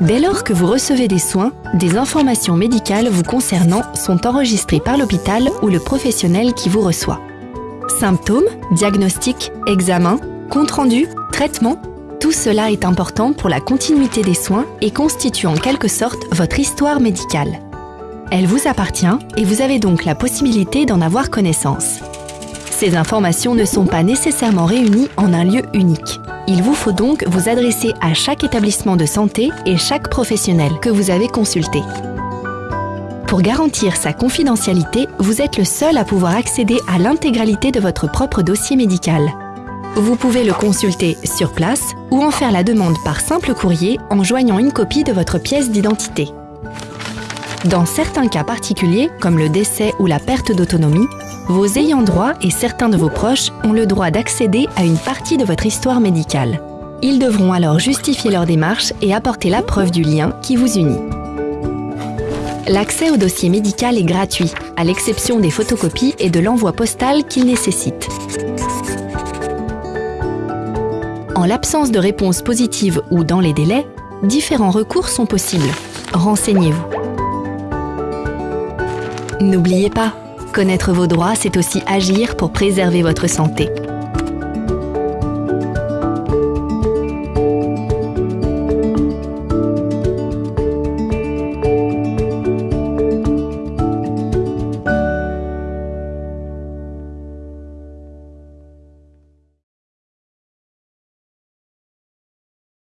Dès lors que vous recevez des soins, des informations médicales vous concernant sont enregistrées par l'hôpital ou le professionnel qui vous reçoit. Symptômes, diagnostics, examens, compte rendu, traitements, tout cela est important pour la continuité des soins et constitue en quelque sorte votre histoire médicale. Elle vous appartient et vous avez donc la possibilité d'en avoir connaissance. Ces informations ne sont pas nécessairement réunies en un lieu unique. Il vous faut donc vous adresser à chaque établissement de santé et chaque professionnel que vous avez consulté. Pour garantir sa confidentialité, vous êtes le seul à pouvoir accéder à l'intégralité de votre propre dossier médical. Vous pouvez le consulter sur place ou en faire la demande par simple courrier en joignant une copie de votre pièce d'identité. Dans certains cas particuliers, comme le décès ou la perte d'autonomie, vos ayants droit et certains de vos proches ont le droit d'accéder à une partie de votre histoire médicale. Ils devront alors justifier leur démarche et apporter la preuve du lien qui vous unit. L'accès au dossier médical est gratuit, à l'exception des photocopies et de l'envoi postal qu'il nécessite. En l'absence de réponse positive ou dans les délais, différents recours sont possibles. Renseignez-vous. N'oubliez pas, connaître vos droits, c'est aussi agir pour préserver votre santé.